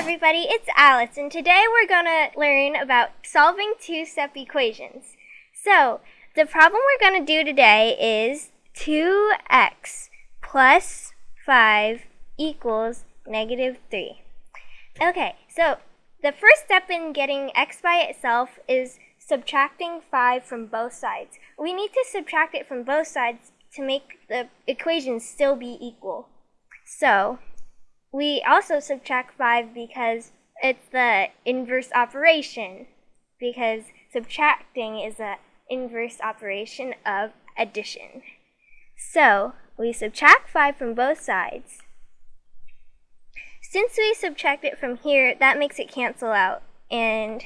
everybody, it's Alice, and today we're going to learn about solving two-step equations. So, the problem we're going to do today is 2x plus 5 equals negative 3. Okay, so the first step in getting x by itself is subtracting 5 from both sides. We need to subtract it from both sides to make the equation still be equal. So, we also subtract 5 because it's the inverse operation. Because subtracting is the inverse operation of addition. So, we subtract 5 from both sides. Since we subtract it from here, that makes it cancel out. And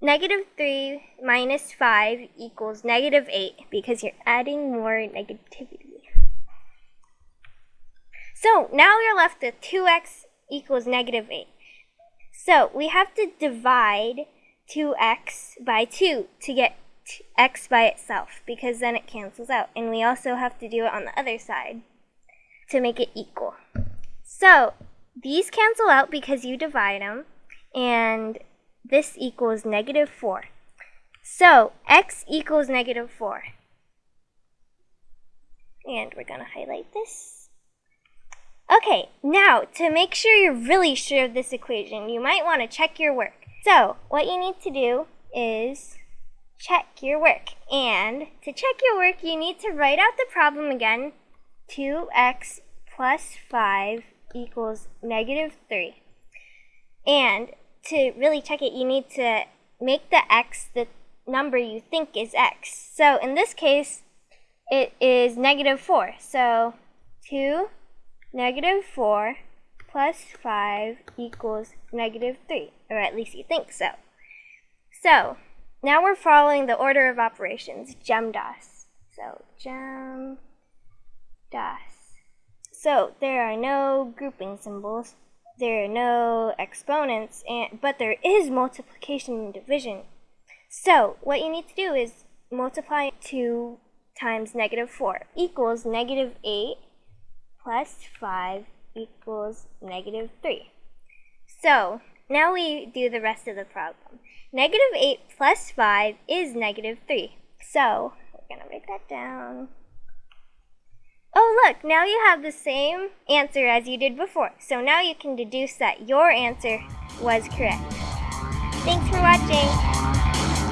negative 3 minus 5 equals negative 8 because you're adding more negativity. So now we're left with 2x equals negative 8. So we have to divide 2x by 2 to get x by itself because then it cancels out. And we also have to do it on the other side to make it equal. So these cancel out because you divide them. And this equals negative 4. So x equals negative 4. And we're going to highlight this. Okay, now to make sure you're really sure of this equation, you might want to check your work. So, what you need to do is check your work. And to check your work, you need to write out the problem again. 2x plus 5 equals negative 3. And to really check it, you need to make the x the number you think is x. So in this case, it is negative 4. So 2 Negative 4 plus 5 equals negative 3, or at least you think so. So, now we're following the order of operations, GEMDAS. So, GEMDAS. So, there are no grouping symbols, there are no exponents, and, but there is multiplication and division. So, what you need to do is multiply 2 times negative 4 equals negative 8 plus 5 equals negative 3. So, now we do the rest of the problem. Negative 8 plus 5 is negative 3. So, we're going to write that down. Oh, look, now you have the same answer as you did before. So now you can deduce that your answer was correct. Thanks for watching.